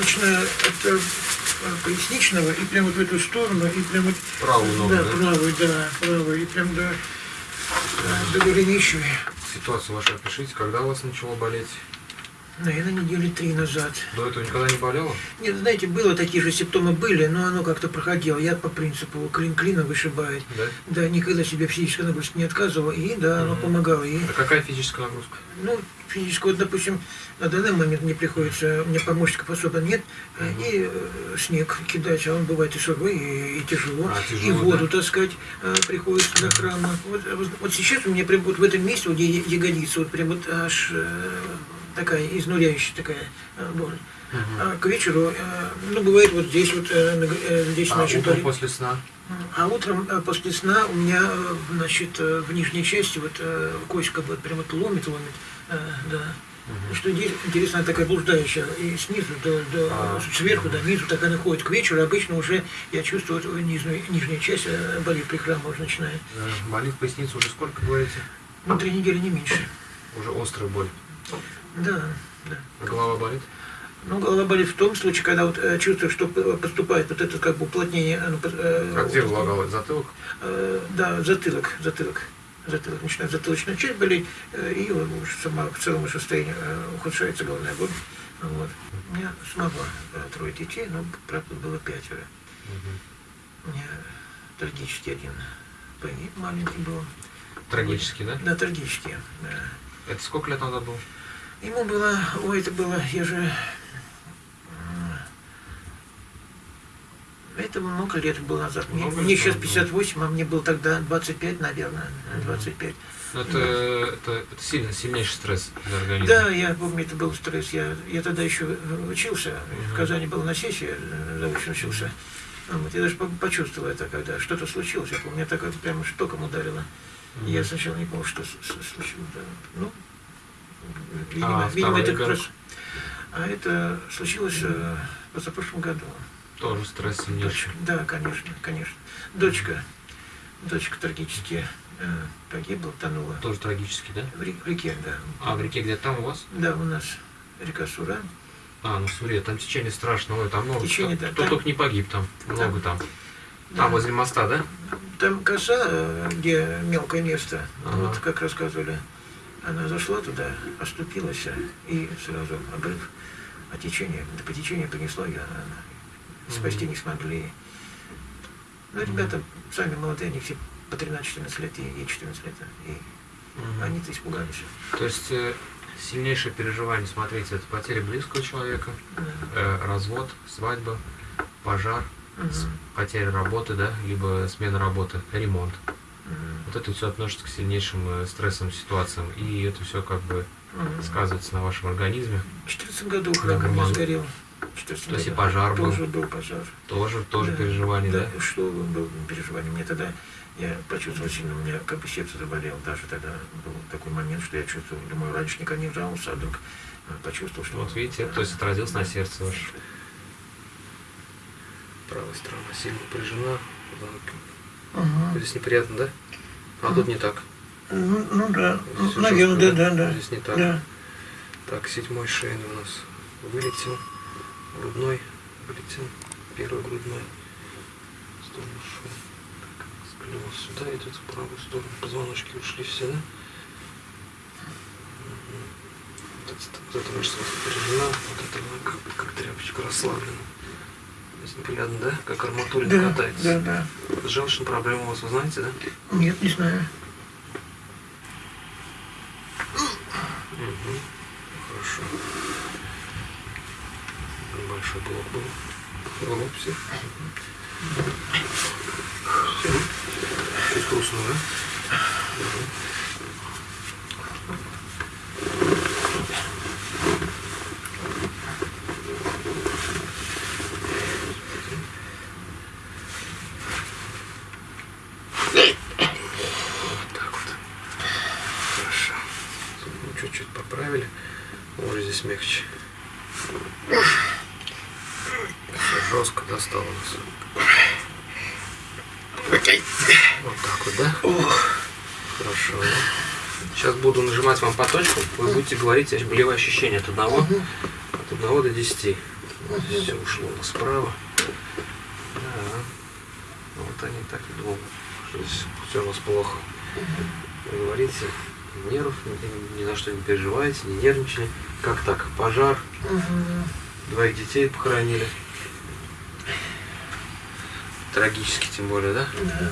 от э, поясничного и прямо вот в эту сторону, и прямо вот... Правую ногу, да? да? правую, да, правую, и прям до, до голенища. Ситуацию вашу опишите, когда у вас начало болеть? Наверное, недели три назад. До этого никогда не болело? Нет, знаете, было такие же симптомы были, но оно как-то проходило. Я по принципу клин клина вышибает. Да? Да, никогда себе физической нагрузки не отказывал, и да, оно Мгм. помогало. И, А какая физическая нагрузка? ну, физическую, вот, допустим, на данный момент мне приходится, у меня помощников особо нет, э, Мгм. и э, снег кидать, а он бывает и сырой, и, и тяжело, А, и тяжело, воду да? таскать э, приходится до храма. Вот, вот, вот сейчас у меня прям вот в этом месте, вот ягодица, вот прям вот аж такая изнуряющая такая э, боль. Мгм. А к вечеру, э, ну, бывает вот здесь вот, э, здесь, А значит, утром после сна? А утром после сна у меня, значит, в нижней части вот кость как бы прям вот ломит, ломит, да. Мгм. Что интересно, такая блуждающая, и снизу до, до А. сверху до низу, так она ходит. К вечеру обычно уже я чувствую вот нижнюю, нижняя часть болит при храме уже начинает. Э, Болит поясница уже сколько, говорите? Ну, три недели не меньше. Уже острая боль. Да, да. А голова болит? Ну, голова болит в том случае, когда вот э, чувствую, что поступает вот это как бы уплотнение. оно под- э, А где голова болит? Затылок? Э, да, затылок, затылок. Затылок начинает затылочная часть болеть, э, и уже сама в целом состояние э, ухудшается головная боль. Вот. У меня самого э, трое детей, но, правда, было пятеро. Мгм. У меня трагический один погиб, маленький был. Трагически, да? Да, трагический. да. Это сколько лет назад было? Ему было, ой, это было, я же... Это много лет было назад. Мне, Много мне сейчас назад 58, а мне было тогда 25, наверное, 25. Ну, Это, это, это сильно, сильнейший стресс для организма. Да, я помню, это был стресс. Я, я тогда еще учился, в Мгм. Казани был на сессии, э, заочно учился. Вот, я даже по- почувствовал это, когда что-то случилось. Я помню, меня так это прямо штоком ударило. Мгм. Я сначала не понял, что случилось. Ну, видимо, А, видимо это раз... А это случилось э, в позапрошлом году. Тоже стресс. Дочка, да, конечно, конечно. Дочка, дочка трагически э, погибла, тонула. Тоже трагически, да? В, в реке, да. А в реке где-то там у вас? Да, у нас река Сура. А, ну Сурья, там течение страшное, там много. Течение, кто да, кто там- только не погиб там, много там. Да. Там возле моста, да? Там коса, э, где мелкое место, Ага. вот как рассказывали, она зашла туда, оступилась э, и сразу обрыв. А течение, да по течению понесло ее, а спасти не смогли. Ну, ребята сами молодые, они все по 13-14 лет, и ей 14 лет, и они-то испугались. То есть э, сильнейшее переживание, смотрите, это потеря близкого человека, Да. э, развод, свадьба, пожар, Мгм. потеря работы, да, либо смена работы, ремонт. Вот это все относится к сильнейшим э, стрессовым ситуациям, и это все как бы Мгм. сказывается на вашем организме. В 14 году храм Нормально. сгорел. В 14 То есть и пожар был. Тоже был пожар. Тоже, тоже Да. переживание, да? Что было переживание? Мне тогда, я почувствовал сильно, у меня как бы сердце заболело. Даже тогда был такой момент, что я чувствовал, думаю, раньше никогда не жаловался, а вдруг э, почувствовал, что... Вот видите, то есть отразилось на сердце ваше. Правая сторона сильно напряжена. Ага. Здесь неприятно, да? А тут не так. Ну, ну да, Здесь всё наверное, да, жестко, да, да. Здесь не так. Да. Так, седьмой шейный у нас вылетел. Грудной вылетел. Первый грудной. В сторону шеи. Так, сюда, идет в правую сторону. Позвоночки ушли все, да? Вот эта мышца напряжена, вот эта как, как тряпочка расслаблена. Неприятно, да? Как арматурина Да, катается. да, да. С желчной проблемой у вас, вы знаете, да? Нет, не знаю. Мгм. Хорошо. Большой блок был. Голубь все. Все. Чуть грустно, да? Мгм. Вот так вот. Хорошо. Ну, чуть-чуть поправили. Уже здесь мягче. Все жестко достало нас. Вот так вот, да? Хорошо. Сейчас буду нажимать вам по точкам. Вы будете говорить болевые ощущения от одного, от одного до 10. Все ушло на справа. Да. Вот они так и думают, что здесь все у нас плохо. Вы говорите, нервов, ни, ни за что не переживаете, не нервничали. Как так? Пожар, Мгм. двоих детей похоронили. Трагически тем более, да? Да.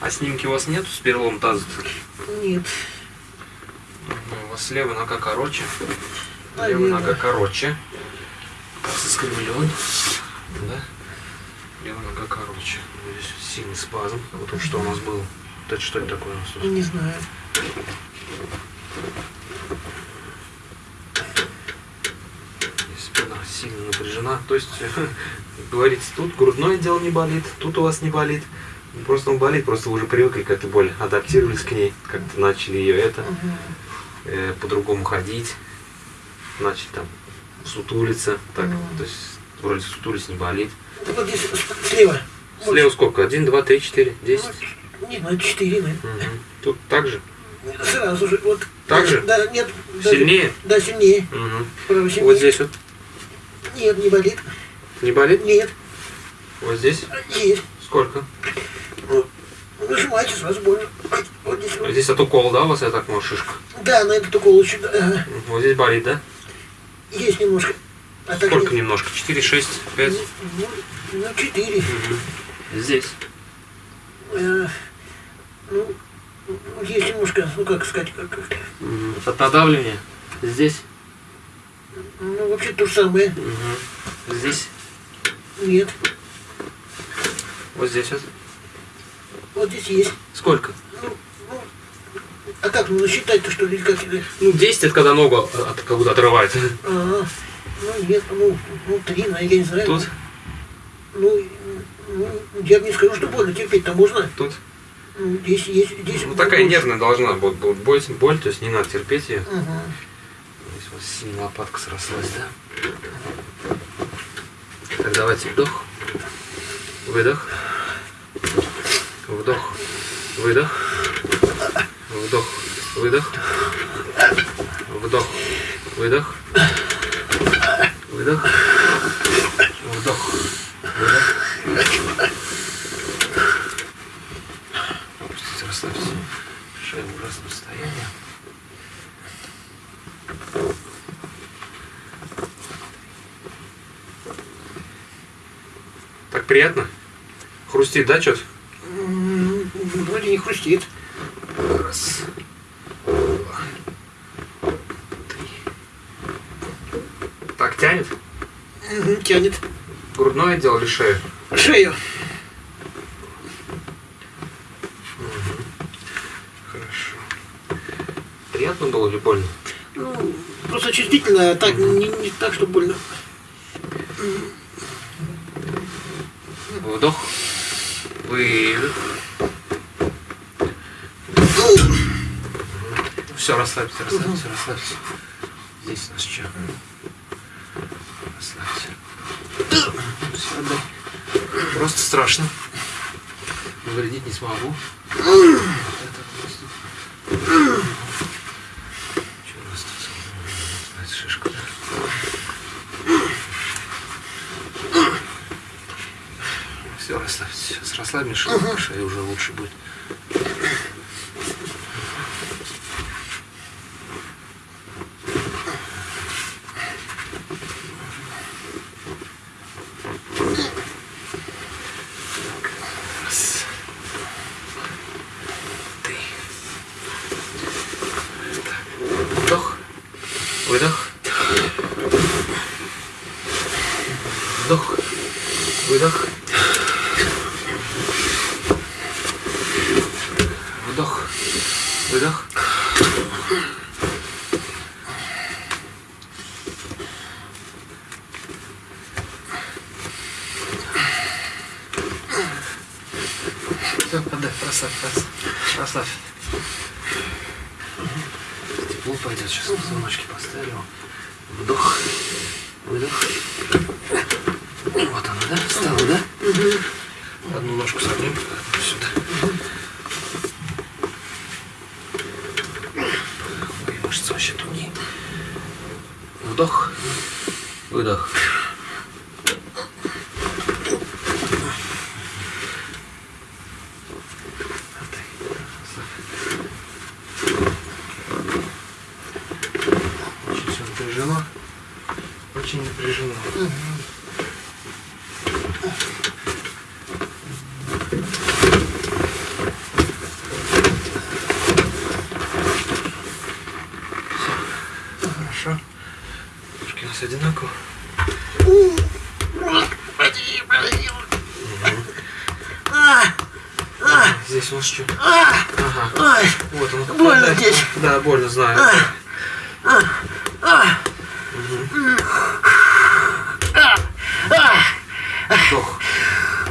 А снимки у вас нету с перелом таза? Нет. У вас левая нога короче. Левая Наверное. нога короче. Таз искривлен. Да? Левая нога короче. Здесь сильный спазм. Вот что у нас был. Это что это такое у нас? Не знаю. Здесь спина сильно напряжена. То есть, говорится, тут грудное дело не болит, тут у вас не болит. Просто он болит, просто вы уже привыкли к этой боли, адаптировались к ней, как-то начали ее это, э, по-другому ходить, начали там сутулиться, так, то есть вроде сутулись не болит. Вот здесь слева. Слева сколько? Один, два, три, четыре, десять. Вот, Не знаю, четыре, наверное. Мгм. Тут так же? Сразу же. Вот. Так же? Да, нет. Сильнее? Да, сильнее. Право сильнее. Вот здесь вот Нет, не болит. не болит? Нет. Вот здесь? Есть. Сколько? Ну, Нажимайте, сразу больно. Вот здесь. вот. Здесь от укола, да, у вас, я так понимаю, шишка? Да, на этот укол еще. да. Вот здесь болит, да? Есть немножко. А Сколько нет. немножко? 4, 6, 5? Ну, ну, четыре. Здесь. Э, ну, есть немножко, ну как сказать, как, как- От надавливания? Здесь? Ну вообще то же самое. Здесь? Нет. Вот здесь вот? Вот здесь есть. Сколько? Ну, ну, а как, ну насчитать-то что ли, или как это? Ну, 10 это когда ногу от, как будто отрывает. А, ну нет, ну, ну три, наверное, я не знаю. Тут? Ну, ну, я не скажу, что больно, терпеть-то можно. Тут? Ну, здесь есть, здесь... Ну, такая больше. нервная должна быть боль, боль, то есть не надо терпеть ее. Мгм. Здесь вас сильно лопатка срослась, да? Так, давайте вдох. Выдох. Вдох. Выдох. Вдох. Выдох. Вдох. Выдох. Выдох. Вдох. Выдох. Опустите, расслабьте. Шея в ужасном состоянии. Так приятно? Хрустит, да, что-то? Вроде не хрустит. Раз. Два. Три. Так, тянет? Тянет. Грудное отдел или шею? Шею. Хорошо. Приятно было или больно? Ну, просто чувствительно, а так не, не так, что больно. Вдох. Выдох. Все, расслабься, расслабься, расслабься. Здесь у нас что? Расслабься. Все, отдай. Просто страшно. Навредить не смогу. Это просто... Что у нас тут? Знаете, шишка, да? Все, расслабишь, шея уже лучше будет. Выдох. Вдох. Выдох. тепло пойдет. Сейчас позвоночки поставлю. Вдох, выдох. Вот она, да? Стало, да? Угу. Одну ножку согнем, сюда. Угу. Мышцы вообще тугие. Вдох, выдох. напряжено. Очень напряжено. хорошо. Ножки у нас одинаково. Здесь у нас что? А! Ага. Вот он. Больно здесь. Да, больно, знаю. А! А!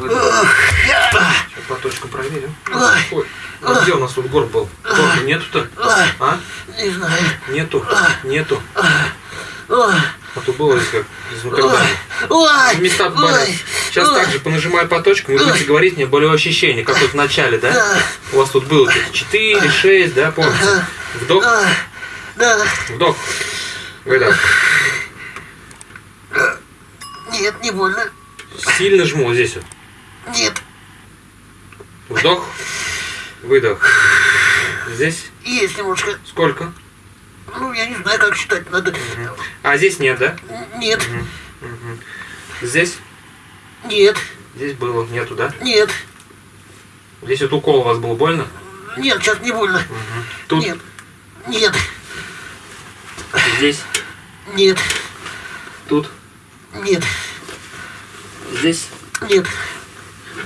Сейчас по точку проверим. Ой. А где у нас тут горб был? Горба нету-то? А? не знаю. Нету? Нету? А то было как изнутривание. ой, Места Сейчас также понажимаю по точкам, и будете говорить мне болевое ощущение, как вот в начале, да? У вас тут было 4, 6, да, помните? Вдох, да, да, вдох. Выдох. нет, не больно, Сильно жму вот здесь вот. Нет, Вдох, выдох. Здесь есть немножко, сколько? ну, я не знаю, как считать, надо, А здесь нет, да? нет, Мгм. Здесь? нет, Здесь было, нету, да? нет, Здесь вот укол у вас был больно? нет, сейчас не больно, Мгм. Тут, нет, нет, здесь, нет, тут, нет, здесь. нет,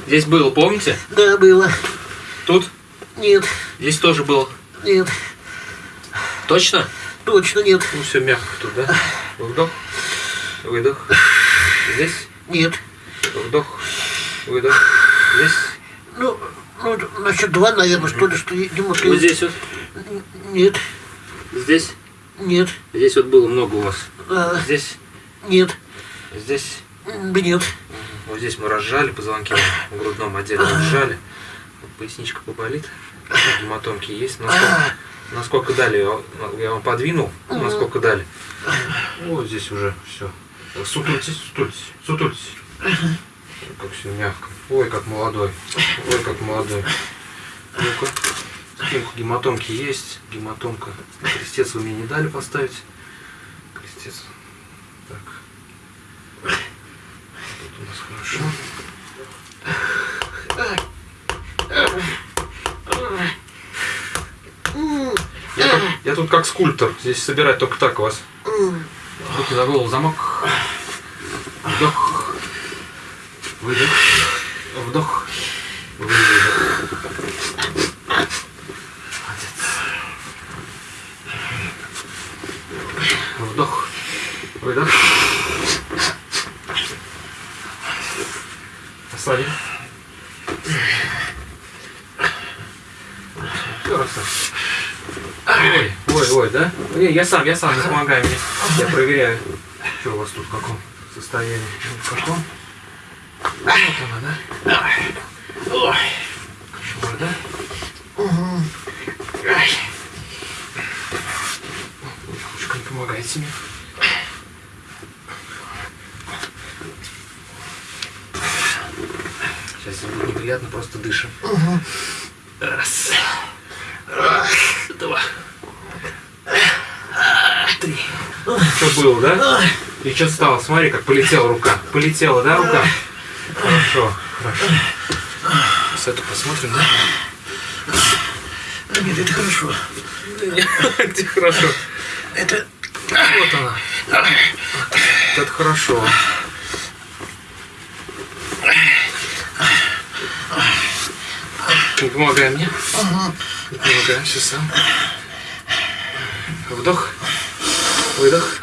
Здесь было, помните? да, было, Тут, нет, здесь тоже было. нет, Точно? точно нет, Ну все мягко тут, да? Вдох, выдох. Здесь, нет, вдох, выдох. Здесь, ну, ну, насчет два, наверное, что ли, что немножко, вот здесь вот, нет, здесь. нет, Здесь вот было много у вас. а, Здесь, нет, здесь. нет, Вот здесь мы разжали позвонки в грудном отделе, разжали. Вот Поясничка поболит. Гематомки есть. Насколько, насколько дали, я, вам подвинул, насколько дали. Вот здесь уже все. Сутультесь, сутультесь, сутультесь. Как все мягко. Ой, как молодой. Ой, как молодой. Ну-ка. Спинку гематомки есть. Гематомка. Крестец вы мне не дали поставить. Крестец. Так. Тут у нас хорошо. Я, как- я тут как скульптор. Здесь собирать только так вас. Руки за голову, замок. Вдох. Выдох. Вдох. Выдох. Молодец. Вдох. Выдох. Посадим. Все, раз. Ой, ой, ой, да? Не, я сам, я сам, не помогай мне. Я проверяю. Что у вас тут в каком состоянии? В каком? Вот она, да? Кошмар, да? Ай. Ручка не помогает себе. Сейчас будет неприятно, просто дышим. Раз. Два. Три. Было, да? И что стало? Смотри, как полетела рука. Полетела, да, рука? Хорошо, хорошо. С эту посмотрим, да? Нет, это хорошо, Где хорошо? это, Вот она. Это хорошо. Не помогай мне. Не помогай, сейчас сам. Вдох. Выдох.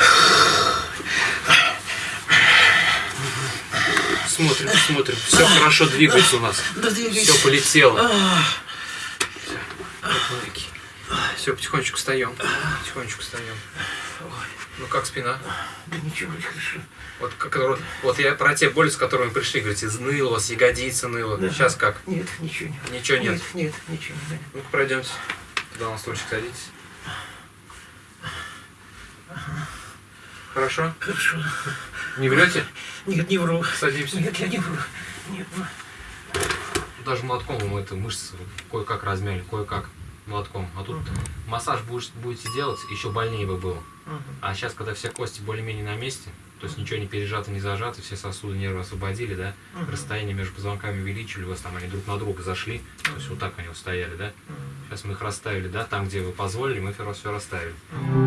Смотрим, смотрим. Все хорошо двигается у нас. да. Все полетело. Все, потихонечку встаем. Потихонечку встаем. Ну как спина? да ничего, вроде хорошо, Вот, как, вот, я про те боли, с которыми пришли, говорите, ныло, у вас ягодица ныла. Да. Сейчас как? нет, ничего нет, Ничего нет. нет, нет, ничего не знаю. Ну-ка пройдемте. Туда на стульчик садитесь. Хорошо? Хорошо, Не врете? нет, не вру, Садимся. нет, я не вру, нет, вру. Даже молотком мы это мышцы кое-как размяли, кое-как молотком. А тут массаж будешь, будете делать, еще больнее бы было. Мгм. А сейчас, когда все кости более-менее на месте, то есть ничего не пережато, не зажато, все сосуды, нервы освободили, да, Мгм. расстояние между позвонками увеличили, у вас там они друг на друга зашли, то есть вот так они вот стояли, да. Мгм. Сейчас мы их расставили, да, там, где вы позволили, мы все расставили. Мгм.